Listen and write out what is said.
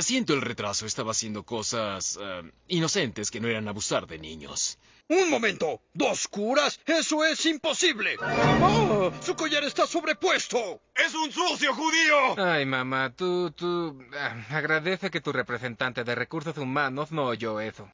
Siento el retraso, estaba haciendo cosas eh, inocentes que no eran abusar de niños. Un momento. ¿Dos curas? Eso es imposible. ¡Oh! Su collar está sobrepuesto. ¡Es un sucio judío! Ay, mamá, tú, tú... Ah, agradece que tu representante de recursos humanos no oyó eso.